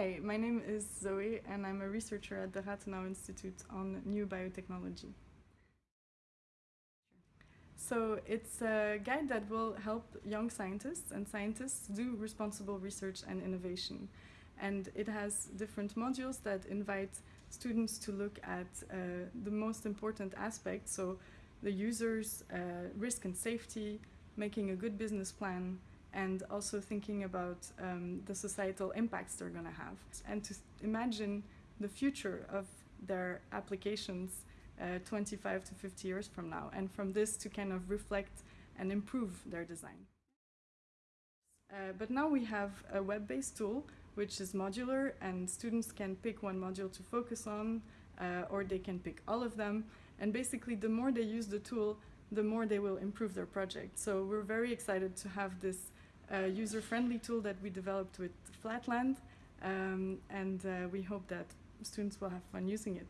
Hi, my name is Zoe and I'm a researcher at the Rathenau Institute on new biotechnology. So it's a guide that will help young scientists and scientists do responsible research and innovation. And it has different modules that invite students to look at uh, the most important aspects, so the user's uh, risk and safety, making a good business plan, and also thinking about um, the societal impacts they're going to have and to imagine the future of their applications uh, 25 to 50 years from now and from this to kind of reflect and improve their design. Uh, but now we have a web-based tool which is modular and students can pick one module to focus on uh, or they can pick all of them and basically the more they use the tool the more they will improve their project. So we're very excited to have this uh, user-friendly tool that we developed with Flatland um, and uh, we hope that students will have fun using it.